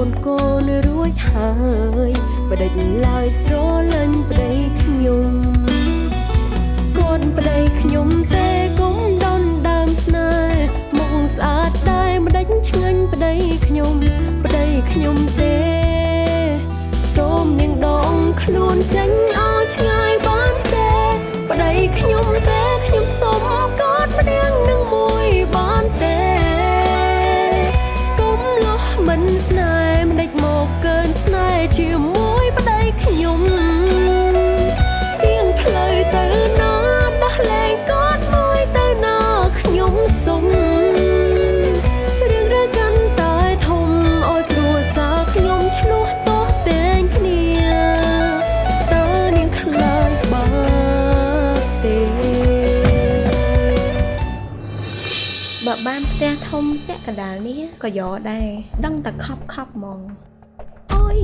ពន្ធកូនរួចហើយបដិញឡើយស្រលាញ់ប្តីខ្ញុំគាត់ប្តីខ្ញុំទេកុំដនដើមស្នេហ៍មុខស្អាតតែម្ដេចឆ្ងាញ់ប្តីខ្ញុំប្តីខ្ញុំទេសូមនាងដងខ្លួនចេញ ក៏យកដែរដឹងតែខប់ខប់ហ្មងអូយ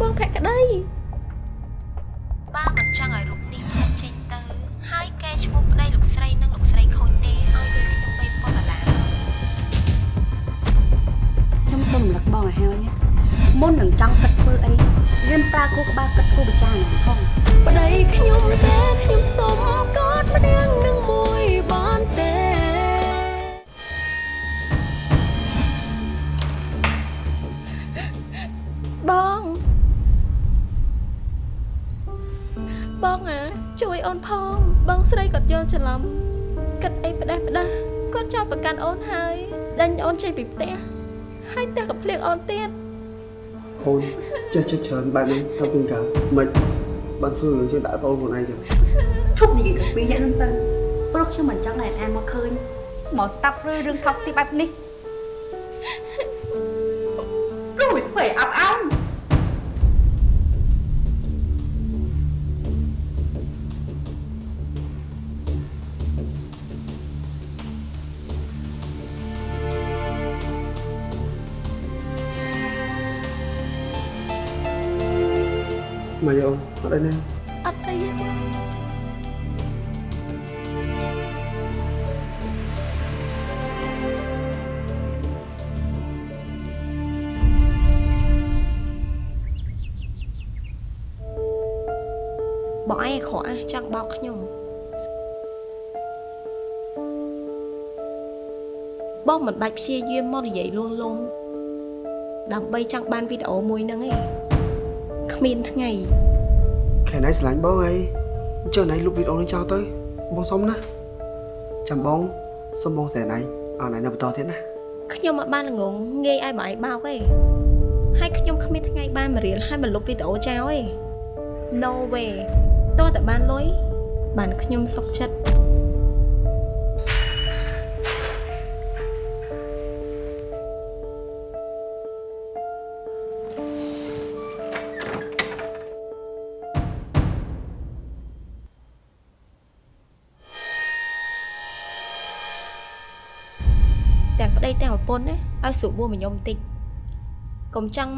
បងភក្តី អូនហើយដាញ់អូនចេញពីផ្ទះហើយផ្ទះក៏ភ្លៀងអូនទៀតអូនចេះចិត្តច្រើនបែបនេះតាំងពីកាលមិនបានធ្វើរឿងជាងដាក់ប្អូនខ្លួនឯងចឹងឈប់និយាយទៅពីរអ្នកហ្នឹងទៅព្រោះខ្ញុំមិនចង់ឲ្យអានមកឃើញមកស្ដាប់រឿងរឿងថោកទីបែបនេះព្រោះវាធ្វើឲ្យអាប់អោន ត់អីណាអត់អីទេបងបងឯងក្រក់ណាស់ចង់បោកខ្ញុំបងមិនបាច់ព្យាយាមមកនិយាយលួងលោមដើម្បីចង់បានវីដេអូមួយហ្នឹងឯងគ្មានថ្ងៃ ខែណៃស្រឡាញ់បងអីអញ្ចឹងណៃលុបវីដេអូនេះចោលទៅបងសុំណាចាំបងសុំបងសែណៃអត់ណៃនៅបន្តទៀតណាខ្ញុំអត់បានល្ងងងាយឲ្យបងឯងបោកទេហើយខ្ញុំគ្មានថ្ងៃបានមករៀលហើយមកលុបវីដេអូចោលទេ No way តើតែបានលុយបានខ្ញុំសុខចិត្ត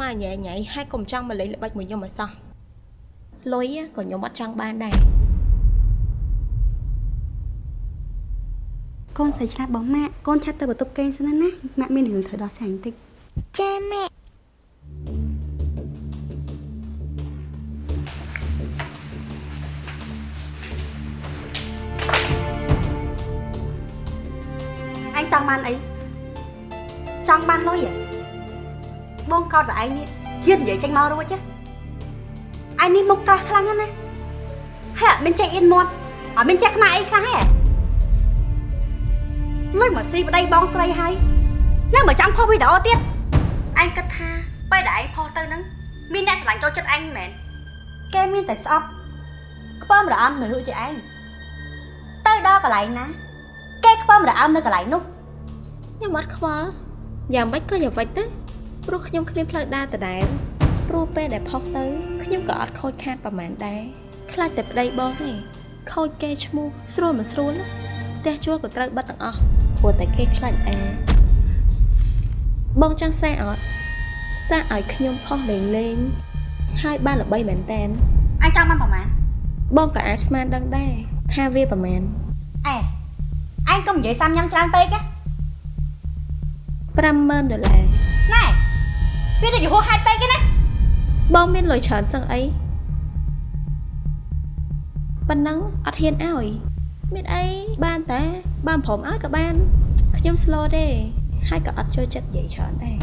មកញ៉ៃញ៉ៃហើយកុំចង់មកលេងល្បិចមួយខ្ញុំឲ្យសោះលុយក៏ខ្ញុំអត់ចង់បានដែរកូនស្រីឆ្លាតបងម៉ាក់កូនឆាត់ទៅបន្ទប់គេងសិនណាណាម៉ាក់មានរឿងត្រូវដោះស្រាយបន្តិចចាម៉ាក់អញចង់បានអី ចង់បានលុយហ៎បងកោតតែឯងនេះហ៊ាននិយាយចេញមករួចទេឯងនេះមុខក្រាស់ខ្លាំងណាស់ណាហើយអត់មានចេះអៀនមាត់អត់មានចេះខ្មៅអីខ្លាំងហ៎លុយមកស៊ីប្តីបងស្រីហើយនឹងមកចាំផុសវីដេអូទៀតឯងគិតថាពេលដែលឯងផុសទៅហ្នឹងមានអ្នកស្រឡាញ់ចូលចិត្តឯងមិនមែនគេមានតែស្អប់ខ្ពើមរអំនៅលក់ជាឯងទៅដល់កន្លែងណា គេខ្ពើមរអំនៅកន្លែងនោះខ្ញុំអត់ខ្វល់ យ៉ាងម៉េចក៏យ៉ាងម៉េចទៅព្រោះខ្ញុំគ្មានផ្លូវដើរដដែលព្រោះពេលដែលផុសទៅខ្ញុំក៏អត់ខូចខាតប្រហែលដែរខ្លាចតែប្តីបងទេខូចគេឈ្មោះស្រួលមិនស្រួលណាផ្ទះជួលក៏ត្រូវបិទទាំងអស់ព្រោះតែគេខ្លាចអាបងចង់សារអត់សារឲ្យខ្ញុំផុសលេងលេងហើយបានល្បីមែនតែនឯងចង់បានប្រហែលបងក៏អាចស្មានដឹងដែរថាវាប្រហែលអេឯងកុំនិយាយសាំញ៉ាំច្រើនពេកណា 50000ដុល្លារណែវាទៅយហោហេតុពេកទេណាបងមានលុយច្រើនសឹងអីប៉ុណ្ណឹងអត់ហ៊ានឲ្យមានអីបានតែបានព្រមឲ្យក៏បានខ្ញុំ slow ទេហើយក៏អត់ចូលចិត្តនិយាយច្រើនដែរ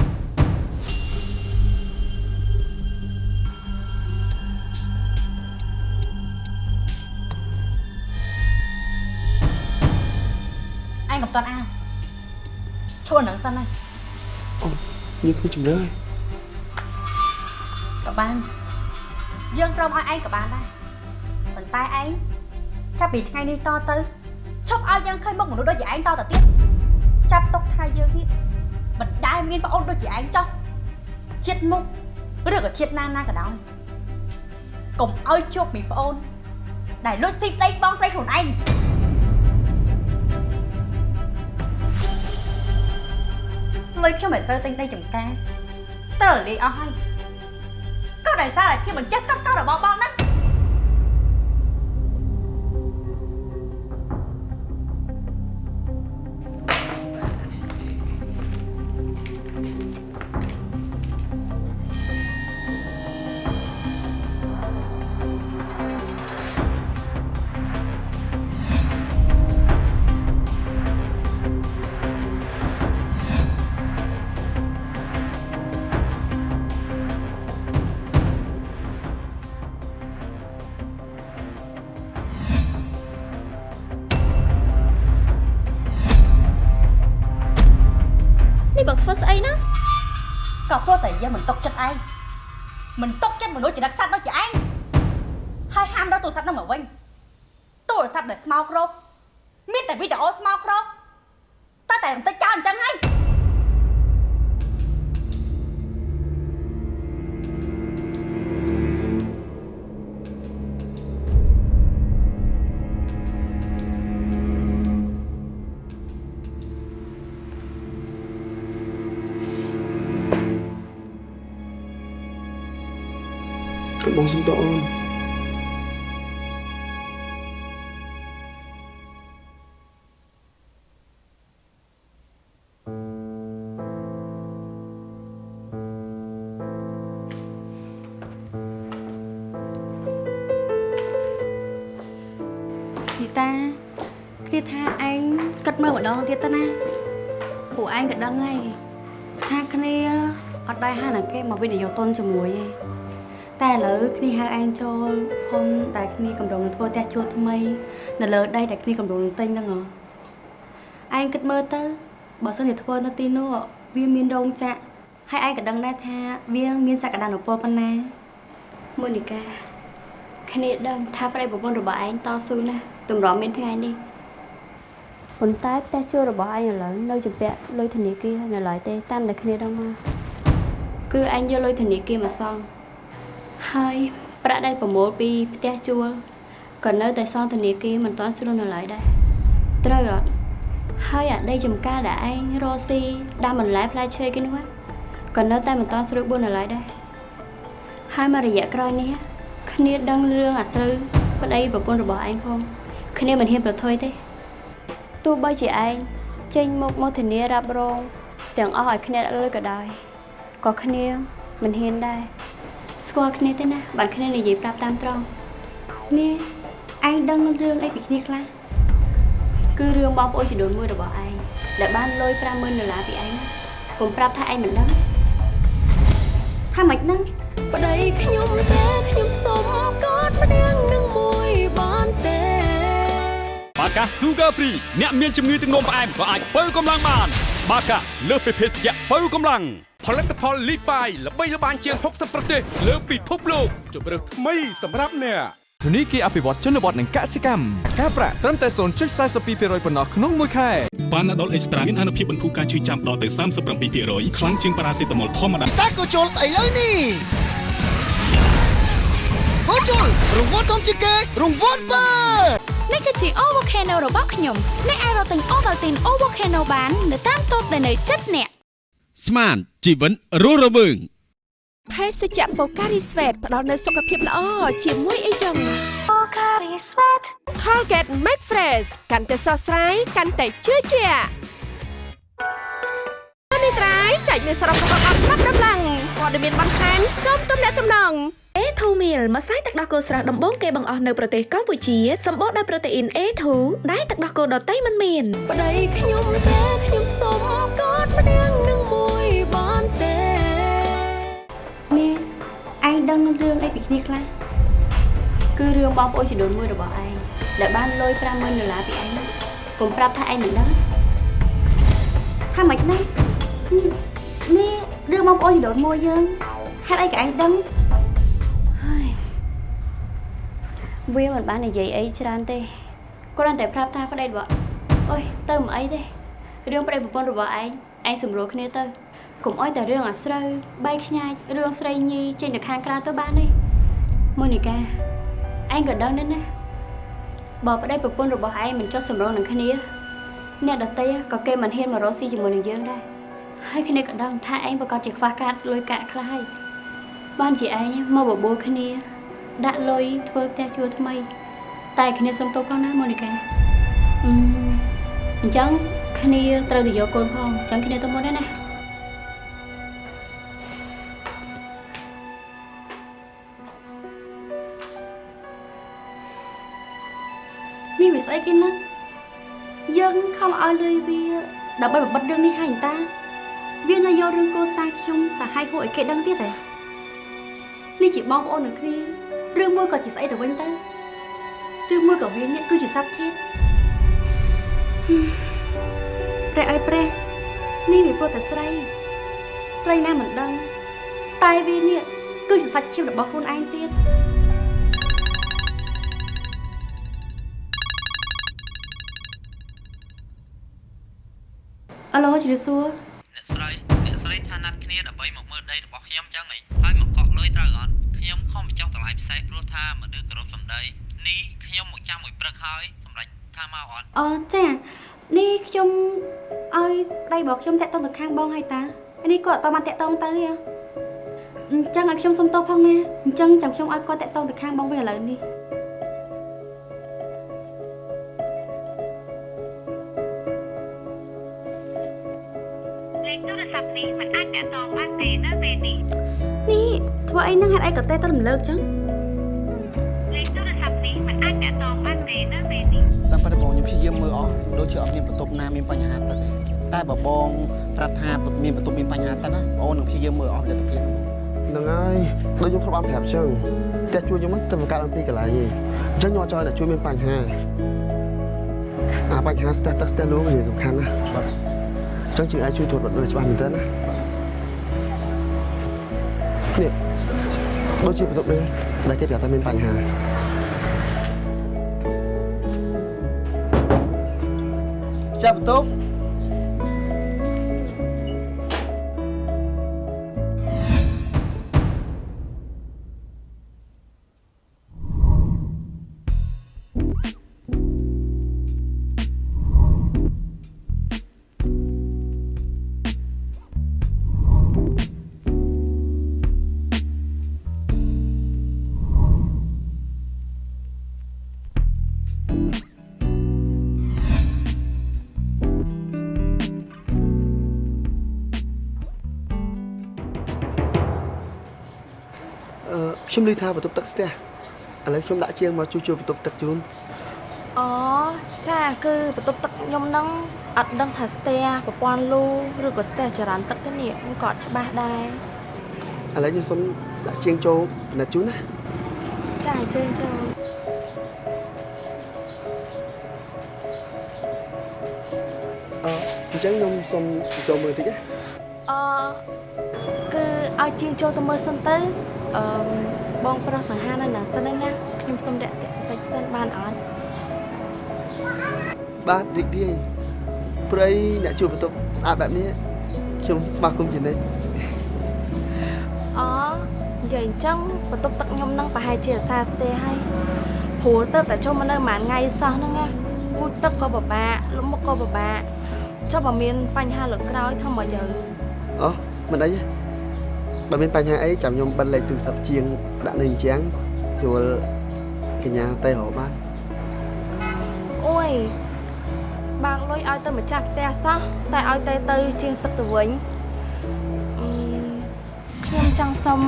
ឯងកំតាន់អើ ឈួរនឹងសិនណាយើងគ្មានជំរឿហើយក៏បានយើងព្រមឲ្យឯងក៏បានដែរប៉ុន្តែឯងចាប់ពីថ្ងៃនេះតទៅឈប់ឲ្យយើងឃើញមុខមនុស្សដូចជាឯងតទៅទៀតចាប់ទុកថាយើងនេះមិនដែលមានប្អូនដូចជាឯងចោះជាតិមុខឬក៏ជាតិណាណាក៏ដោយកុំឲ្យជួបមីប្អូនដែលលួចស៊ីប្តីបងស្រីខ្លួនឯង លុយខ្ញុំមិនត្រូវទិញដីចំការតើលាយអស់ហើយក៏ដោយសារតែខ្ញុំមិនចេះស្កប់ស្កល់របស់បងណា មិនຕົកចិត្តមនុស្សជាដឹកសត្វដូចជាឯងហើយហាមដល់ទូរស័ព្ទនោះមកវិញទូរស័ព្ទដែលស្មោក្រោក គ្នាថាឯងគិតមើលម្ដងទៀតទៅណាពួកឯងក៏ដឹងហើយថាគ្នាអត់ដែរហៅណាគេមកវិនិយោគទុនជាមួយទេតែឥឡូវគ្នាហៅឯងចូលហ៊ុនដែលគ្នាកម្រងនឹងធ្វើផ្ទះជួលថ្មី នៅលើដីដែលគ្នាកម្រងនឹងទិញហ្នឹងហ៎ឯងគិតមើលទៅបើសិនជាធ្វើនៅទីនោះវាមានរោងចក្រហើយឯងក៏ដឹងដែរថាវាមានសក្តានុពលប៉ុណ្ណាមូនីកាគ្នាដឹងថាប្តីប្រពន្ធរបស់ឯងតស៊ូណាស់ទម្រាំមានថ្ងៃនេះ ប៉ុន្តែផ្ទះជួលរបស់ឯងឥឡូវនៅជំពាក់លុយធនាគារនៅឡើយទេតាមតែគ្នាដឹងមកគឺឯងយកលុយធនាគារមកសងហើយប្រាក់ដែលប្រមូលពីផ្ទះជួលក៏នៅតែសងធនាគារមិនទាន់ស្រួលនៅឡើយដែរត្រូវអត់ហើយអាដីចំការដែលឯងរកស៊ីដាំបន្លែផ្លែឈើគេនោះហ៎ក៏នៅតែមិនទាន់ស្រួលបួននៅឡើយដែរហើយមករយៈក្រោយនេះគ្នាដឹងរឿងអាស្រូវប្តីប្រពន្ធរបស់ឯងផងគ្នាមិនហ៊ានប្រថុយទេ ទោះបីជាឯងចេញមកមកធានារ៉ាប់រងទាំងអស់ឲ្យគ្នាដាក់លុយក៏ដោយក៏គ្នាមិនហ៊ានដែរស្គាល់គ្នាទេណាបានគ្នានិយាយប្រាប់តាមត្រង់នេះឯងដឹងរឿងអីពីគ្នាខ្លះគឺរឿងបងប្អូនចំនួនមួយរបស់ឯងដែលបានលុយ50000ដុល្លារពីឯងណាកុំប្រាប់ថាឯងមិនដឹងថាម៉េចហ្នឹងប្តីខ្ញុំតែខ្ញុំសុំ បាកា Sugar Free អ្នកមានជំងឺទឹកនោមផ្អែមក៏អាចបើកម្លាំងបាន បាកាលើសពីភេសជ្ជៈបើកម្លាំងផលិតផលលីបាយល្បីល្បាញជាង60ប្រទេសលើពិភពលោកជម្រើសថ្មីសម្រាប់អ្នកធនីគារអភិវឌ្ឍជនបទនិងកសិកម្មការប្រាក់ត្រឹមតែ0.42%ប៉ុណ្ណោះក្នុងមួយខែប៉ាណាដុលអេកស្ត្រាមានអនុភាពបន្ធូរការឈឺចាំដល់ទៅ37%ខ្លាំងជាងប៉ារ៉ាសេតាមុលធម្មតាសាកូជុលឥឡូវនេះ កូជុលរង្វាន់ធំជាងគេរង្វាន់បើនេះគឺជា Ovocano របស់ខ្ញុំអ្នកអាចរកទិញ Ovaltine Ovocano បាននៅតាមតូបដែលនៅជិតអ្នកស្មានជីវិតរស់រវើងភេសជ្ជៈបូការីស្វេតផ្ដល់នូវសុខភាពល្អជាមួយអីចឹង Colgate Make Fresh កាន់តែស្រស់ស្រាយកាន់តែជឿជាក់នេះត្រៃចែកមានសរុបរបស់អត់ប្រាប់ ដំឡើងព័ត៌មានបន្ថែមសូមទំនាក់ទំនង A2 Meal ម្សៅទឹកដោះគោស្រស់ដំបូងគេបង្អស់នៅប្រទេសកម្ពុជាសម្បូរដោយប្រូតេអ៊ីន A2 ដែលទឹកដោះគោដតៃមិនមានប្តីខ្ញុំតែខ្ញុំសុំកอดម្នាក់នឹងមួយបានទេនេះឯងដឹងរឿងអីពីគ្នាខ្លះគឺរឿងបងប្អូនចំនួនមួយរបស់ឯងដែលបានលុយ50000ដុល្លារពីឯងកុំប្រាប់ថាឯងមិនដឹងថាម៉េចណានេះ រឿងបងប្អូនជីដូនមួយយើងហេតុអីក៏ឯងដឹងហើយវាមិនបាននិយាយអីច្រើនទេគ្រាន់តែប្រាប់ថាប្តីរបស់អុយទៅមិនអីទេរឿងប្តីប្រពន្ធរបស់ឯងឯងសម្រួលគ្នាទៅកុំអោយតែរឿងអាស្រូវបែកខ្ញាច់រឿងស្រីញីចេញទៅខាងក្រៅទៅបានទេម៉ូនីកាឯងក៏ដឹងដែរណាបើប្តីប្រពន្ធរបស់ឯងមិនចុះសម្រុងនឹងគ្នាអ្នកដតីក៏គេមិនហ៊ានមករកស៊ីជាមួយនឹងយើងដែរ ហើយគ្នាក៏ដឹងថាឯងប្រកាសជាខ្វះខាតលុយកាក់ខ្លះហើយបានជាឯងមកបបួលគ្នា ដាក់លុយធ្វើផ្ទះជួលថ្មី តែគ្នាសុំទោសផងណាម៉ូនីកាអឺអញ្ចឹងគ្នាត្រូវទៅយកកូនផងអញ្ចឹងគ្នាទៅមុនដែរណានេះវាស្អីគេណាយើងខំឲ្យលុយវាដើម្បីបំបិតរឿងនេះហើយតា វានៅយករឿងគ្រួសារខ្ញុំតែឲ្យហួរឲ្យគេដឹងទៀតហ៎នេះជាបងប្អូននឹងគ្នារឿងមួយក៏ជាស្អីទៅវិញទៅរឿងមួយក៏វានេះគឺជាសត្វធាតព្រះអើយព្រះនេះវាព្រោះតែស្រី ស្រីណាមិនដឹង តែវានេះគឺជាសាច់ឈាមរបស់ខ្លួនឯងទៀតអាឡូជំរាបសួរ មកអត់អចានេះខ្ញុំឲ្យដៃរបស់ខ្ញុំតាក់ទងទៅខាងបងហើយតានេះគាត់អត់តបានតាក់ទងទៅទេហ៎អញ្ចឹងឲ្យខ្ញុំសុំទោសផងណាអញ្ចឹងចាំខ្ញុំឲ្យគាត់តាក់ទងទៅខាងបងវិញឥឡូវនេះលេខទូរស័ព្ទនេះមិនអាចតាក់ទងបានទេនៅពេលនេះនេះធ្វើអីហ្នឹងហេតុអីក៏តែទៅរំលើកចឹងលេខទូរស័ព្ទនេះមិនអាចតាក់ទងបានទេនៅពេលនេះ តាមពិតបងខ្ញុំព្យាយាមមើលអស់ដូចជាអត់មានបន្ទប់ណាមានបញ្ហាទឹកទេតែបើបងប្រាប់ថាមានបន្ទប់មានបញ្ហាទឹកណាបងនឹងព្យាយាមមើលអស់លទ្ធភាពហ្នឹងហ្នឹងហើយដូចខ្ញុំធ្លាប់បានប្រាប់ចឹងផ្ទះជួលខ្ញុំហ្នឹងទៅបង្កើតអំពីកន្លែងឯងអញ្ចឹងខ្ញុំអត់ចង់ឲ្យអ្នកជួលមានបញ្ហាអាបញ្ហាស្ទះទឹកស្ទះលូវាសំខាន់ណាស់បាទអញ្ចឹងជឿអាចជួយត្រួតពិនិត្យច្បាស់មែនទែនណានេះដូចជាបន្ទប់នេះដែលគេប្រាប់ថាមានបញ្ហា ចាប់ ខ្ញុំឮថាបន្ទប់ទឹកស្ទះឥឡូវខ្ញុំដាក់ជាងមកជួយជួយបន្ទប់ទឹកជូនអូចាគឺបន្ទប់ទឹកខ្ញុំហ្នឹងអត់ដឹងថាស្ទះប្រព័ន្ធលូឬក៏ស្ទះចរន្តទឹកទេនេះខ្ញុំក៏អត់ច្បាស់ដែរឥឡូវខ្ញុំសុំដាក់ជាងចូលពិនិត្យជូនណាចាអញ្ជើញចូលញ្ចឹងខ្ញុំសុំចូលមើលតិចណាអឺគឺឲ្យជាងចូលទៅមើលសិនទៅ អឺបងប្រុសសង្ហានៅណាសិនហ្នឹងណាខ្ញុំសុំរាក់ទាក់បន្តិចសិនបានអត់បាទរីករាយព្រៃអ្នកជួបបន្ទប់ស្អាតបែបនេះខ្ញុំស្វាគមន៍ជានិច្ចអនិយាយអញ្ចឹងបន្ទប់ទឹកខ្ញុំហ្នឹងប្រហែលជាអាសាស្ទះហើយព្រោះទៅតែចូលមកនៅប្រហែលថ្ងៃសោះហ្នឹងណាពូជទឹកក៏ពិបាកលំមុខក៏ពិបាកចុះបើមានបញ្ហាលើកក្រោយធ្វើមកយើងអូមិនអីទេ បើមានបញ្ហាអីចាំខ្ញុំបិទលេខទូរស័ព្ទជាងដាក់នៅអញ្ចឹងស្រួលកញ្ញាទៅរកបានអូយបាងលុយឲ្យទៅម្ចាស់ផ្ទះសោះតែឲ្យទៅទៅជាងទឹកទៅវិញអឺខ្ញុំចង់សុំ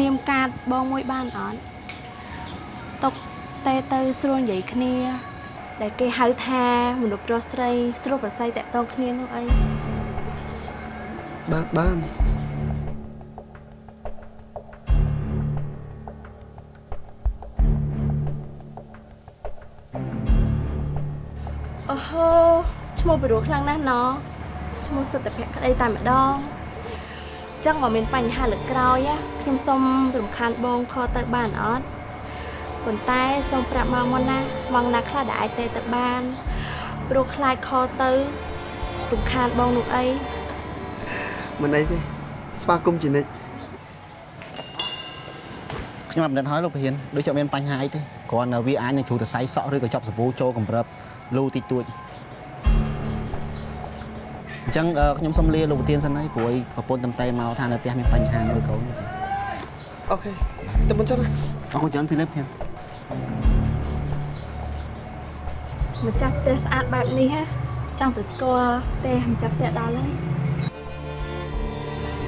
នាមកាតបងមួយបានអត់តុកតែទៅស្រួលនិយាយគ្នា ដែលគេហៅថាមនុស្សប្រុសស្រីស្រួលប្រស័យតាក់ទងគ្នានោះអីបាទបាន ពិរោះខ្លាំងណាស់ណឈ្មោះសិទ្ធិភក្តីតែម្ដងចឹងបើមានបញ្ហាលើកក្រោយណាខ្ញុំសុំរំខានបងខទៅបានអត់ប៉ុន្តែសូមប្រាប់មកមុនណាមកណាខ្លះដែលអាចទេទៅបានព្រោះខ្លាចខទៅរំខានបងនោះអីមិនអីទេស្វាគមន៍ជានិច្ចខ្ញុំអត់មិនដឹងហើយលោកប្រធានដូចជាអត់មានបញ្ហាអីទេគ្រាន់តែវាអាចនឹងជ្រូតសៃសក់ឬក៏ចប់សាប៊ូចូលកម្រិបលូតិចតួច អញ្ចឹងអឺខ្ញុំសុំលាលោកប្រធានសិនហើយព្រោះប្រពន្ធតំតែមកថានៅផ្ទះមានបញ្ហាមើលកូនអូខេទៅមុនចុះណាអរគុណច្រើនពីលើប្រធានម្ចាស់ផ្ទះស្អាតបែបនេះហ៎ចង់ទៅស្គាល់ផ្ទះម្ចាស់ផ្ទះដល់ហើយ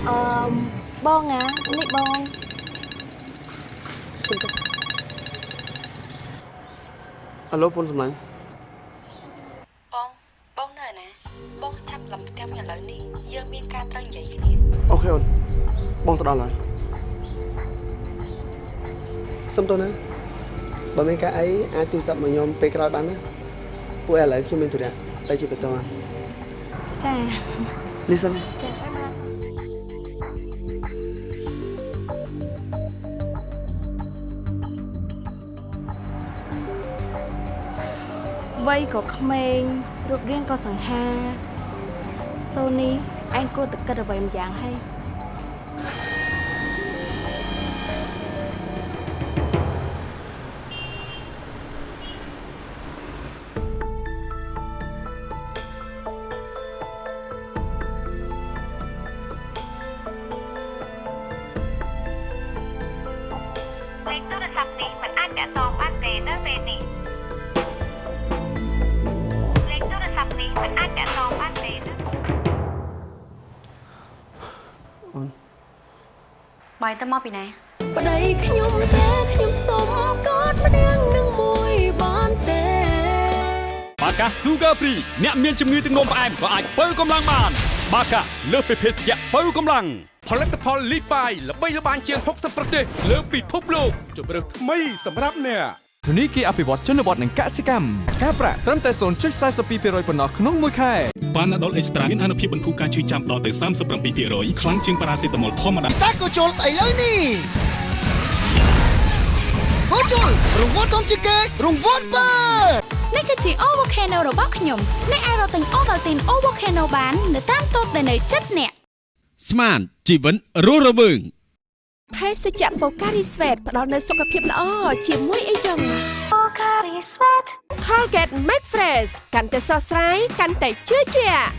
អឺបងណានេះបងសុំទៅអាឡូពុនសម្លាញ់ យើងមានការត្រូវនិយាយគ្នាអូខេអូនបងទៅដល់ហើយសុំទៅណាបើមានការអីអាចទូរស័ព្ទមកខ្ញុំពេលក្រោយបានណាពួកឥឡូវខ្ញុំមានธุរៈទៅជាបន្តចានេះសិនចាបាយបាយវ័យក៏ក្មេងរូបរាងក៏សង្ហាសូនី ឯងគួរតែគិតអ្វីម្យ៉ាងហើយ ទៅមកពីណាប្តីខ្ញុំទេខ្ញុំសុំកอดម្នាក់នឹងមួយបានទេបាកា Sugar Free អ្នកមានជំងឺទឹកនោមផ្អែមក៏អាចបើកម្លាំងបាន បាកាលើសពីភេសជ្ជៈបើកម្លាំងផលិតផលលីបាយល្បីល្បាញជាង60ប្រទេសលើពិភពលោកជម្រើសថ្មីសម្រាប់អ្នក ធនីគារអភិវឌ្ឍជនបទនិងកសិកម្មការប្រាក់ត្រឹមតែ0.42%ប៉ុណ្ណោះក្នុងមួយខែប៉ាណាដុលអេកស្ត្រាមានអនុភាពបន្ធូរការឈឺចាំដល់ទៅ37%ខ្លាំងជាងប៉ារ៉ាសេតាមុលធម្មតាពិសេសក៏ជុលស្អីលើនេះក៏ជុលរង្វាន់ធំជាងគេរង្វាន់បើនេះគឺជា O Volcano របស់ខ្ញុំអ្នកអាចរកទិញ Ovaltine O Volcano បាន នៅតាមតូបដែលនៅជិតអ្នកស្មានជីវិតរស់រវើង ភេសជ្ជៈបូការីស្វេតផ្ដល់នូវសុខភាពល្អជាមួយអីចឹងបូការីស្វេត Colgate Max Fresh កាន់តែស្រស់ស្រាយកាន់តែជឿជាក់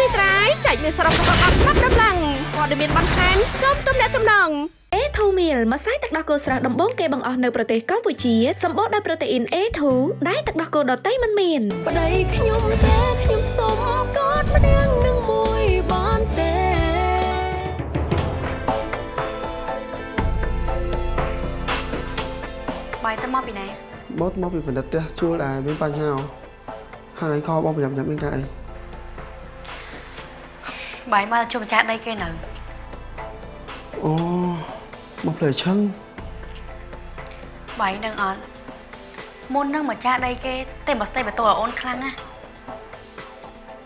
នេះត្រៃចែកមានសរុបរបស់អត់ប្រាប់ដំឡើងព័ត៌មានបន្ថែមសូមទំនាក់ទំនង A2 meal ម្សៅទឹកដោះគោស្រស់ដំបូងគេបង្អស់នៅប្រទេសកម្ពុជាសម្បូរដោយប្រូតេអ៊ីន A2 ដែលទឹកដោះគោដតៃមិនមានប្តីខ្ញុំទេខ្ញុំសុំកอดម្នាក់ បាយទៅមកពីណាមកមកពីបណ្ឌិតផ្ទះជួលដែរមានបញ្ហាហើយឯងខបងប្រញាប់ប្រញាប់មានការអីបាយមកជួបម្ចាស់ដីគេនៅអូមកផ្លែឈឹងបាយនឹងអត់មុននឹងម្ចាស់ដីគេតែមកស្ទេបន្ទោឲ្យអូនខ្លាំងណា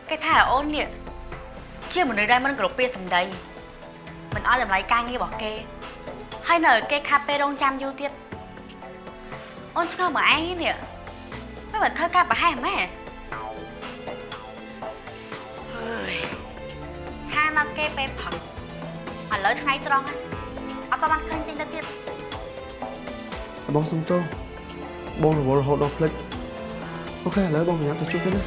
គេថាអូននេះជាមនុស្សដែលមិនគោរពពាក្យសម្ដីមិនឲ្យតម្លៃការងាររបស់គេហើយនៅឲ្យគេខាត់ពេលរងចាំយូរទៀត អូនឆ្ងល់មកឯងនេះមិនបានធ្វើការប្រហែសម៉ែហើយថាណាត់គេពេលផឹកឥឡូវថ្ងៃត្រង់ណាអត់ក៏បានឃើញចេញទៅទៀតបងសុំទោសបងរវល់រហូតដល់ភ្លេចអូខេឥឡូវបងប្រញាប់ទៅជួបគេណា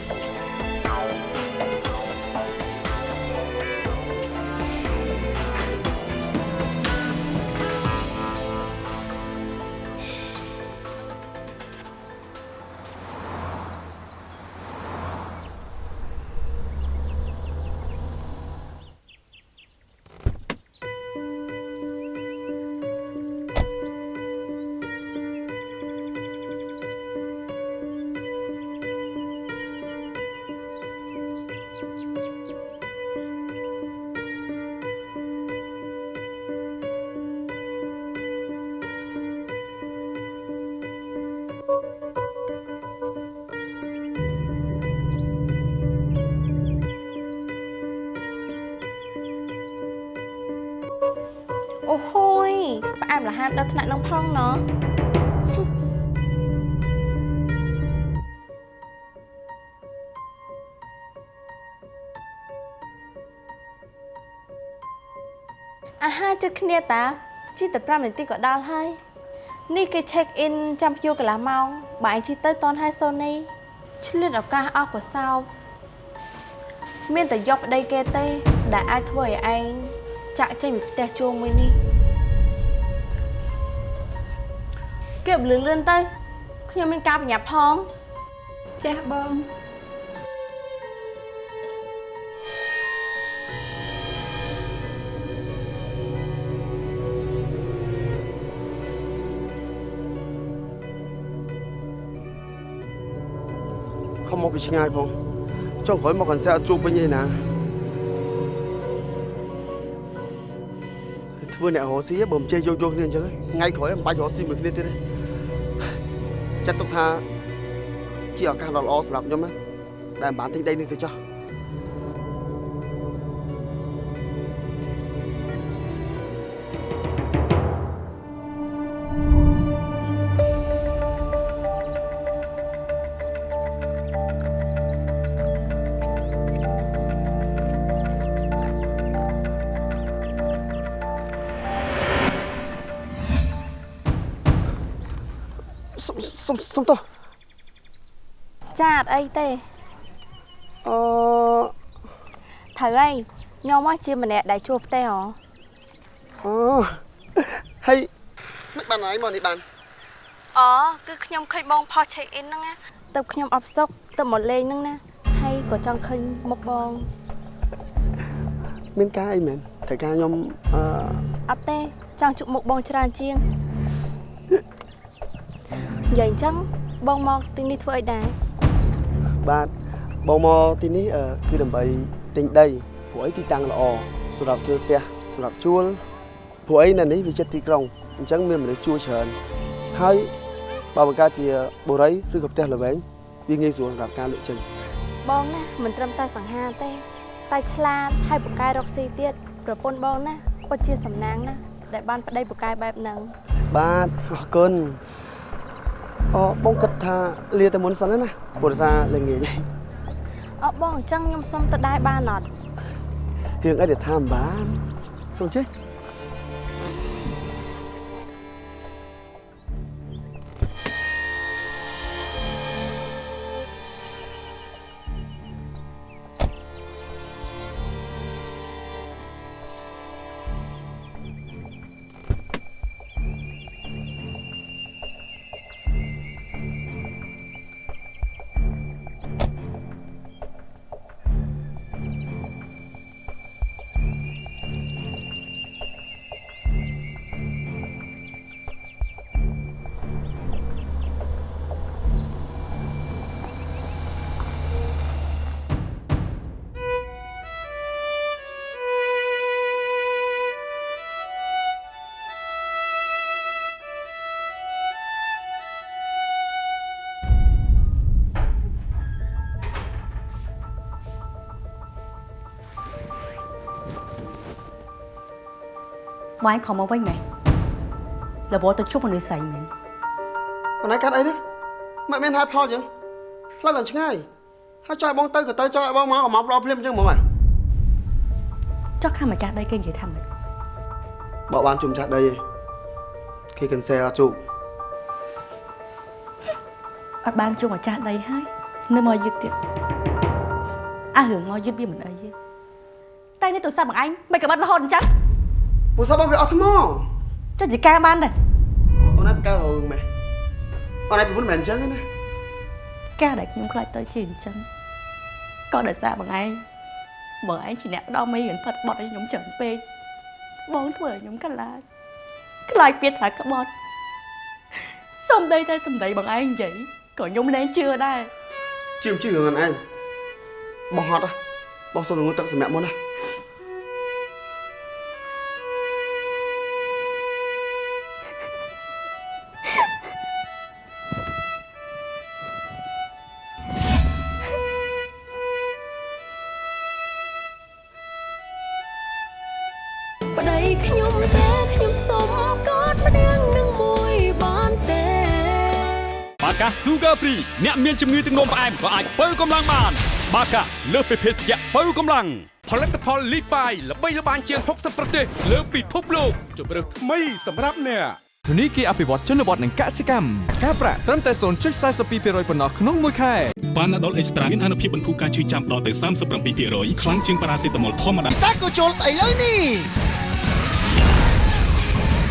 ផ្អែមល្ហានដល់ថ្នាក់នឹងផងណោះអាហារចិត្តគ្នាតាជីតែ5នាទីក៏ដល់ហើយនេះគេ check in ចាំភ្ញៀវកន្លះម៉ោងបើឯងជីទៅតនហើយសូនីឆ្លៀតឱកាសអស់ក៏សោកមានតែយកប្តីគេទេ ដែលអាចធ្វើឲ្យឯងចាក់ចេញពីផ្ទះជួងមួយនេះ គេបលឿនលឿនទៅខ្ញុំមានការប្រញាប់ផងចាស់បងខំមកពីឆ្ងាយបងចុងក្រោយមកកន្សែអត់ជួបវិញទេណាធ្វើអ្នករស់ស៊ីបើមិនចេះយកយកគ្នាអញ្ចឹងថ្ងៃក្រោយមិនបាច់រស់ស៊ីមួយគ្នាទៀតទេ ចាត់ទុកថាជាឱកាសដ៏ល្អសម្រាប់ខ្ញុំណាដែលមិនបានទិញដីនេះទៅចោះ ត់អីទេអឺត្រូវហើយខ្ញុំមកជាម្នាក់ដែលជួបផ្ទះហ៎អូហើយមិនបានអីមកនេះបានអូគឺខ្ញុំឃើញបងផុស check in ហ្នឹងណាទៅខ្ញុំអបសុកទៅមកលេងហ្នឹងណាហើយក៏ចង់ឃើញមុខបងមានការអីមែនត្រូវការខ្ញុំអឺអត់ទេចង់ជួបមុខបងច្រើនជាងនិយាយអញ្ចឹងបងមកទីនេះធ្វើអីដែរ បាទបងមកទីនេះអឺគឺដើម្បីទិញដីព្រោះអីទីតាំងល្អសម្រាប់ធ្វើផ្ទះសម្រាប់ជួលព្រោះអីនៅនេះវាចិត្តទីក្រុងអញ្ចឹងមានមនុស្សជួលច្រើនហើយបើបង្កើតជាបុរីឬក៏ផ្ទះល្វែងវាងាយស្រួលសម្រាប់ការលក់ចេញបងណាមិនត្រឹមតែសង្ហាទេ តែឆ្លាតហើយពូកែរកស៊ីទៀតប្រពន្ធបងណាពិតជាសំណាងណាដែលបានប្តីពូកែបែបហ្នឹងបាទអរគុណ អូបងគិតថាលាតែមុនសិនណាព្រោះដោយសារល្ងាចអត់បងអញ្ចឹងខ្ញុំសុំទៅដែរបានអត់រឿងអីដែលថាមិនបានសុំជិះ បងឯងខំមកវិញមែនលបទៅជប់មនុស្សស្រីមែនអូនឯងកាត់អីណាមិនមានហេតុផលចឹងផ្លូវឡើងឆ្ងាយហើយចង់ឲ្យបងទៅក៏ទៅចង់ឲ្យបងមកក៏មកផ្ដោភ្លាមចឹងហ្មងហ៎ចុះខាងម្ចាស់ដីគេនិយាយថាម៉េចបើបានជុំចាស់ដីឯងគេកិនសែអត់ជុំអត់បានជួបម្ចាស់ដីហើយនៅមកយឹកទៀតអារឿងមកយឹកវាមិនអីទេតែនេះទូរស័ព្ទបងឯងមិនក្បិតរហូតអញ្ចឹង ពូសបងវាអត់ថ្មចុះជាការបានដែរអូនឯងបង្កើតរឿងម៉េះអូនឯងពីមុនមិនមែនអញ្ចឹងទេណាការដែលខ្ញុំខ្លាចទៅជាអញ្ចឹងក៏ដោយសារបងឯងបងឯងជាអ្នកផ្ដោមេរៀនផិតបត់ឲ្យខ្ញុំច្រើនពេកបងធ្វើឲ្យខ្ញុំខ្លាចខ្លាចពាក្យថាក្បត់សំដីតែសំដីបងឯងនិយាយក៏ខ្ញុំលែងជឿដែរជឿមជឿរឿងអូនឯងបងហត់ហ៎បងសុំទៅងូតទឹកសម្រាប់មុនណា បាកា Sugar Free អ្នកមានជំងឺទឹកនោមផ្អែមក៏អាចបើកម្លាំងបាន បាកាលើសពីភេសជ្ជៈបើកម្លាំងផលិតផលលីបាយល្បីល្បាញជាង60ប្រទេសលើពិភពលោកជម្រើសថ្មីសម្រាប់អ្នកធនីគារអភិវឌ្ឍជនបទនិងកសិកម្មការប្រាក់ត្រឹមតែ0.42%ប៉ុណ្ណោះក្នុងមួយខែប៉ាណាដុលអេកស្ត្រាមានអនុភាពបន្ធូរការឈឺចាំដល់ទៅ37%ខ្លាំងជាងប៉ារ៉ាសេតាមុលធម្មតាពិសេសក៏ជុលឥឡូវនេះ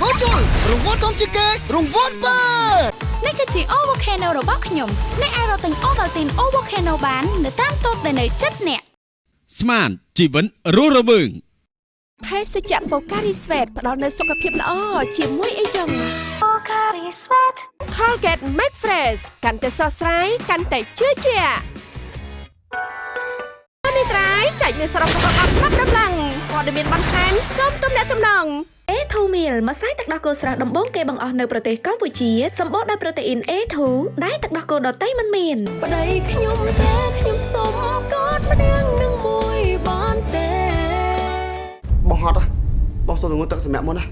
ក៏ជុលរង្វាន់ធំជាងគេរង្វាន់បើ នេះគឺជា O Volcano របស់ខ្ញុំអ្នកអាចរកទិញ Ovaltine O Volcano បាននៅតាមតូបដែលនៅជិតអ្នកស្មានជីវិតរស់រវើងភេសជ្ជៈបូការីស្វេតផ្ដល់នូវសុខភាពល្អជាមួយអីចឹងបូការីស្វេត Colgate Max Fresh កាន់តែស្រស់ស្រាយកាន់តែជឿជាក់នេះ ត្រៃចែកមានសរុបរបស់អត់ប្រាប់ដំឡើងព័ត៌មានបន្ថែមសូមទំនាក់ទំនង A2 meal ម្សៅទឹកដោះគោស្រស់ដំបូងគេបង្អស់នៅប្រទេសកម្ពុជាសម្បូរដោយប្រូតេអ៊ីន A2 ដែលទឹកដោះគោដតៃមិនមានប្តីខ្ញុំទេខ្ញុំសុំកอดម្នាក់នឹងមួយបានទេបងហត់ហ៎បងសុំទៅងូតទឹកសម្រាប់មុនណា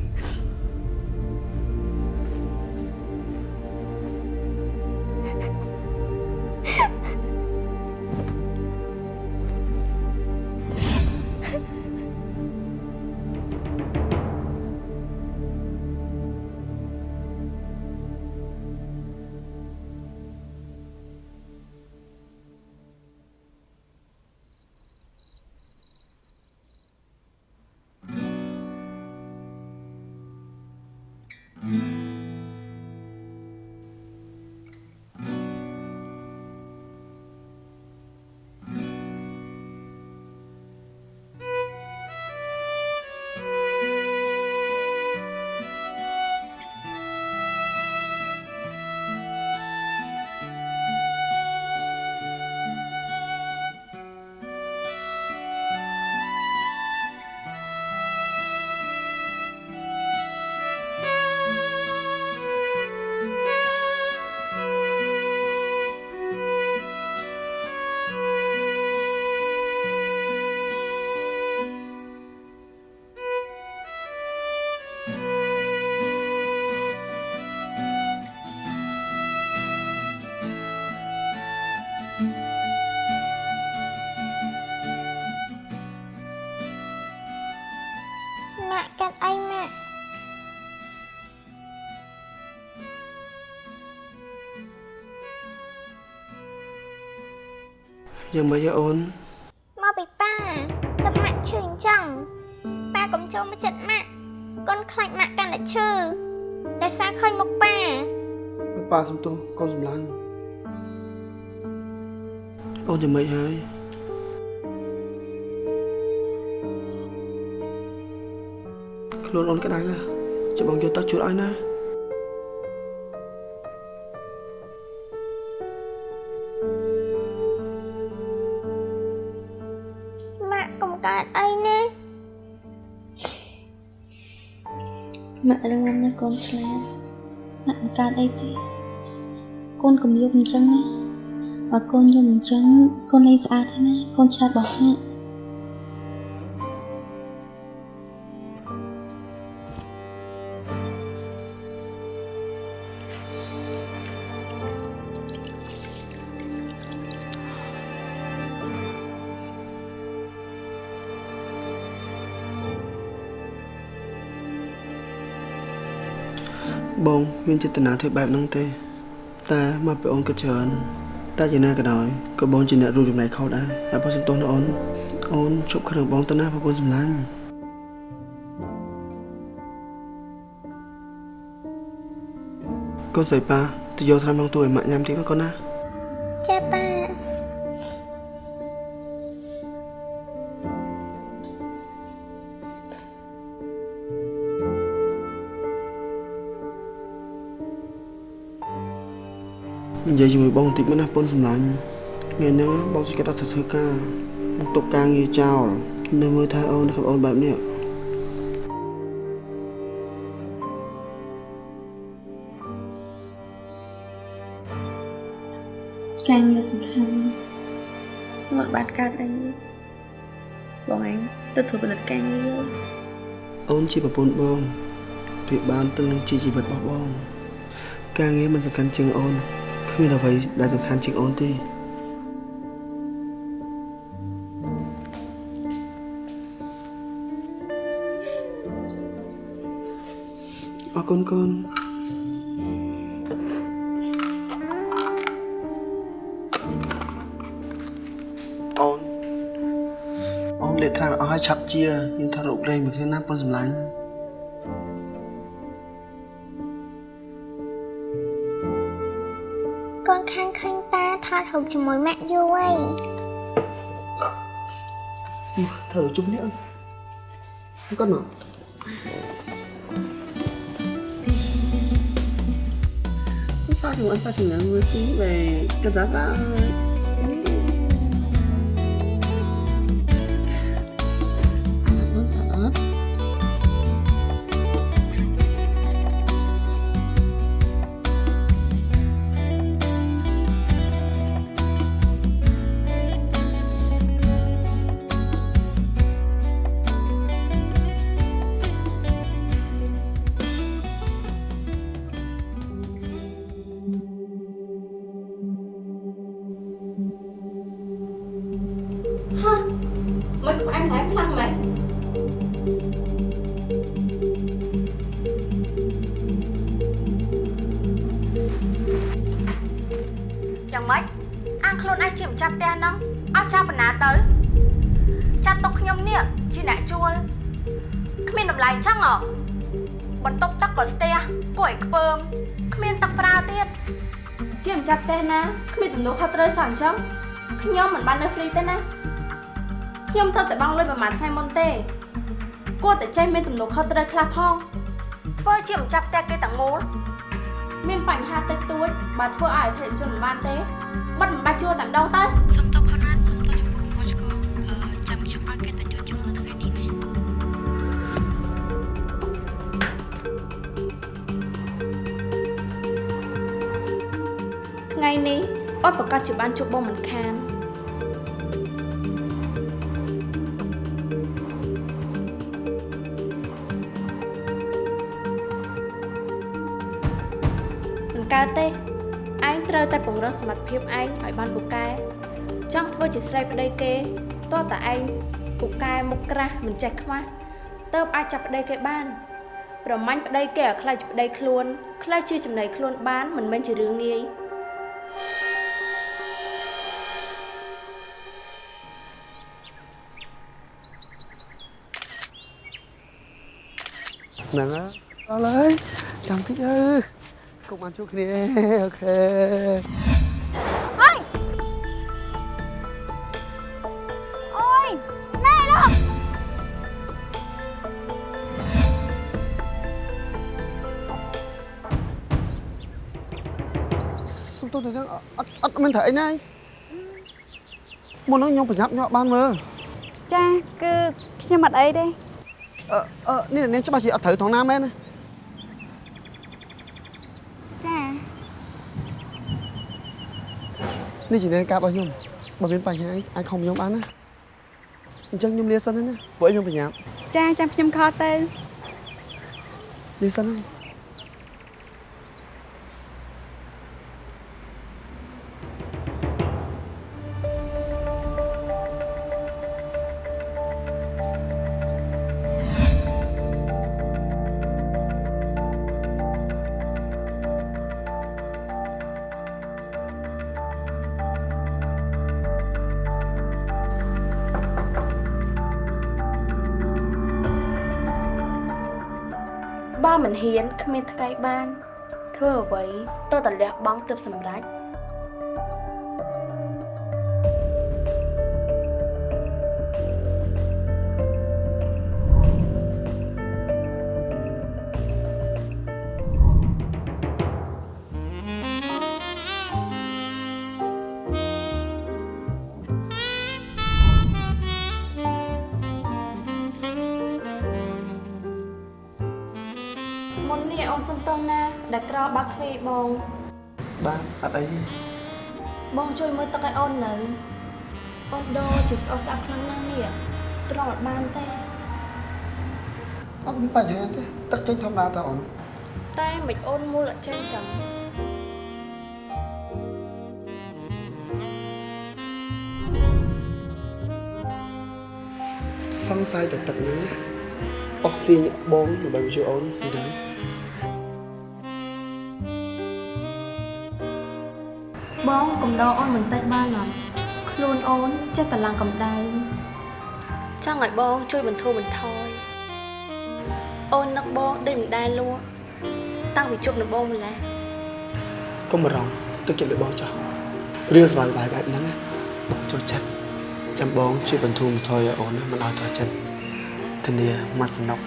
យ៉ាងម៉េចហ៎អូនមកពីប៉ាតែម៉ាក់ឈឺអញ្ចឹងប៉ាកុំចូលមកចិត្តម៉ាក់កូនខ្លាចម៉ាក់កាន់តែឈឺដោយសារឃើញមុខប៉ាប៉ាសំទោសកូនសម្លាញ់អូនយ៉ាងម៉េចហើយខ្លួនអូនក្តៅហ៎ចាំបងយកទឹកជូតឲ្យណា ម៉ាក់រឿងណាកូនឆ្លាតម៉ាក់មិនកើតអីទេកូនកុំយប់អញ្ចឹងណាបើកូនយប់អញ្ចឹងកូនលេងស្អាតហើយណាកូនឆ្លាតរបស់ ងមានចេតនាធ្វើបែបហ្នឹងទេតែមកពីអូនគិតច្រើនតែយ៉ាងណាក៏ដោយក៏បងជាអ្នករួមចំណែកខុសដែរហើយបងសំទោសណាអូនអូនជប់ខឹងបងទៅណាប្រពន្ធសម្លាញ់កូនស្រីប៉ាទៅយកថ្នាំក្នុងទូឲ្យម៉ាក់ញ៉ាំតិចមកកូនណាចាប៉ា យាយជាមួយបងបន្តិចមកណាប៉ុនសម្លាញ់ថ្ងៃហ្នឹងបងសុខចិត្តអត់ទៅធ្វើការបងទុកការងារចោលនៅមើលថែអូនกับអូនបែបនេះការងារសំខាន់មកបាត់កើតអីបងឯងទៅធ្វើផលិតការងារអូនជាប្រពន្ធបងព្រៀបបានទៅនឹងជាជីវិតរបស់បង ការងារមិនសំខាន់ជាងអូន គ្មានអ្វីដែលសំខាន់ជាងអូនទេអរគុណកូនអូនអូនលេខថ្នាក់អស់ឲ្យឆាប់ជាយើងថារករែងមួយគ្នាណាប៉ុនសម្លាញ់ ថតរូបជាមួយម៉ាក់យូរហើយ thử chút nữa không cần mà sao thì ăn sao thì người tí về cái giá giá ចាស់ផ្ទះហ្នឹងអត់ចាំបណ្ណាទៅចាត់ទុកខ្ញុំនេះជាអ្នកជួលគ្មានតម្លៃអញ្ចឹងហ៎បន្ទប់ទឹកក៏ស្ទះគួរឲ្យខ្ពើមគ្មានទឹកប្រើទៀតជាម្ចាស់ផ្ទះណាគ្មានទំនួលខុសត្រូវសោះអញ្ចឹងខ្ញុំមិនបាននៅហ្វ្រីទេណាខ្ញុំទៅតែបង់លុយប្រហែលថ្ងៃមុនទេគួរតែចេះមានទំនួលខុសត្រូវខ្លះផងធ្វើជាម្ចាស់ផ្ទះគេទាំងមូល មានបញ្ហាតិចតួចបើធ្វើឲ្យអតិថិជនមិនបានទេបិទមិនបាច់ជួលតែម្ដងទៅសុំទោសផងណាសុំទោសចំពោះកំហុសឆ្គងអឺចាំខ្ញុំឲ្យគេទៅជួលជុំនៅថ្ងៃនេះណាថ្ងៃនេះអត់ប្រកាសជាបានជួបបងមិនខាន កើតទេឯងត្រូវតែពង្រឹងសមត្ថភាពឯងឲ្យបានពូកែចង់ធ្វើជាស្រីប្តីគេតោះតែឯងពូកែមុខក្រាស់មិនចេះខ្មាស់ទៅអាចចាប់ប្តីគេបានប្រមាញ់ប្តីគេឲ្យខ្លាចជាប្តីខ្លួនខ្លាចជាចំណៃខ្លួនបានមិនមែនជារឿងងាយ nè đó lấy chăm thích ư cùng ăn chút kia ok Ôi Ôi Này đó xong tôi thấy ắt ắt mình thấy này muốn nói nhau phải nhấp nhọ ban mơ ចាគឺខ្ញុំអត់អីទេអឺអឺនេះនាងច្បាស់ជាអត់ត្រូវថងណាមែនទេ ចា នេះជានាងការរបស់ខ្ញុំបើមានបញ្ហាអីអាចខំខ្ញុំបានណាអញ្ចឹងខ្ញុំលាសិនហើយណាព្រោះខ្ញុំប្រញាប់ចាចាំខ្ញុំខលទៅលាសិនហើយ ហ៊ានគ្មានថ្ងៃបាន ធ្វើអ្វីតើតលះបង់ទើបសម្រេច ទ្វារឲ្យបងបាទអត់អីទេបងជួយមើលទឹកឲ្យអូននៅអូនដូរជាស្អុះស្អាប់ខ្លាំងណាស់នេះត្រង់អត់បានទេអត់មានបញ្ហាទេទឹកចេញធម្មតាតើអូនតែមិនអូនមូលអត់ចេញចឹងសង្ស័យតែទឹកហ្នឹងណាអស់ទាញបងដើម្បីមកជួយអូនពីទៅ បងកំដរអូនបន្តិចបានអត់ខ្លួនអូនចេះតែឡើងកម្ដៅចង់ឲ្យបងជួយបន្ធូរបន្ថយអូននឹកបងដូចមិនដែលលក់តាំងពីជប់នឹងបងម្ល៉េះកុំបារម្ភទុកចិត្តលើបងចោះរឿងសប្បាយៗបែបហ្នឹងណាបងចូលចិត្តចាំបងជួយបន្ធូរបន្ថយឲ្យអូនណាមិនឲ្យតោះចិត្តធានាមកសំណុក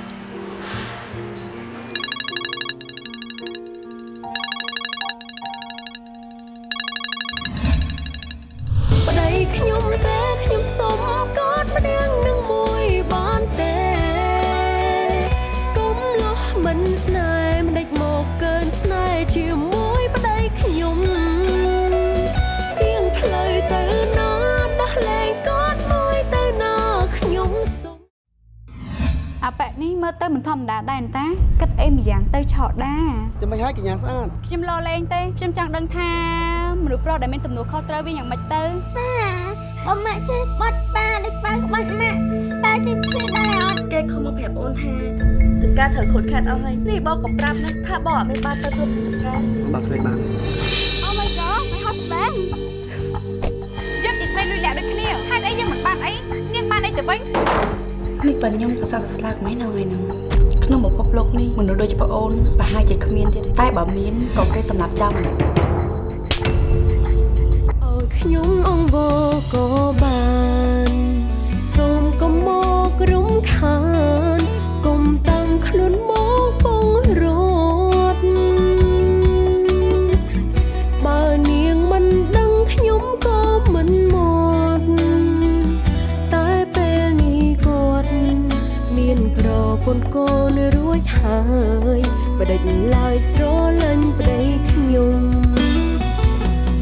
អាប៉ែនេះមើលទៅមិនធម្មតាដែរតាគិតអីម្យ៉ាងទៅឆោតដាចាំមិនឲ្យកញ្ញាស្អាតខ្ញុំលោលេងទេខ្ញុំចង់ដឹងថាមនុស្សប្រុសដែលមានទំនួលខុសត្រូវវាយ៉ាងម៉េចទៅប៉ាបើម៉ាក់ចេះបាត់ប៉ាដូចប៉ាក្បត់ម៉ាក់ប៉ាចេះឈឺដែរអត់គេខំមកប្រាប់អូនថាចំការត្រូវខូចខាតអស់ហើយនេះបងកំប្រាប់ណាថាបងអត់មានបានទៅគ្រប់ចំការបើខ្លេចបានទេ Oh my god my husband យើងជាស្រីលុយលាក់ដូចគ្នាហេតុអីយើងមិនបានអីនាងបានអីទៅវិញ នេះបើខ្ញុំសរសើរសស្លាកមិននៅថ្ងៃហ្នឹងក្នុងពិភពលោកនេះមនុស្សដូចប្អូនប្រហែលជាគ្មានទៀតតែបើមានក៏គេសម្រាប់ចោលម្នាក់ឲ្យខ្ញុំអង្វរក៏បានសូមកុំមករំខាន ប្រពន្ធកូនរួចហើយបដិញឡើយស្រលាញ់ប្តីខ្ញុំ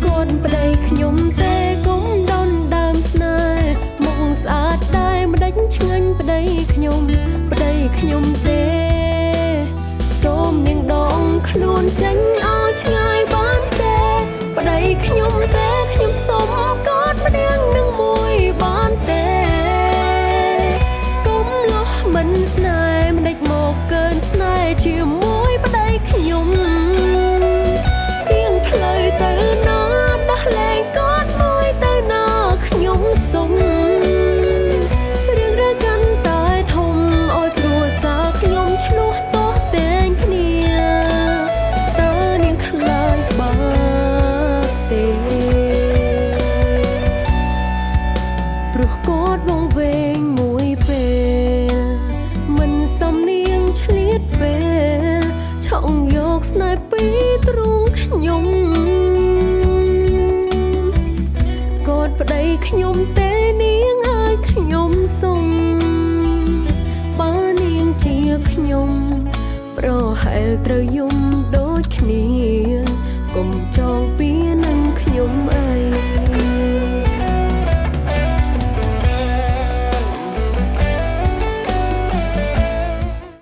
គាត់ប្តីខ្ញុំទេគុំដនដើមស្នេហ៍មុខស្អាតតែម្ដេចឆ្ងាញ់ប្តីខ្ញុំប្តី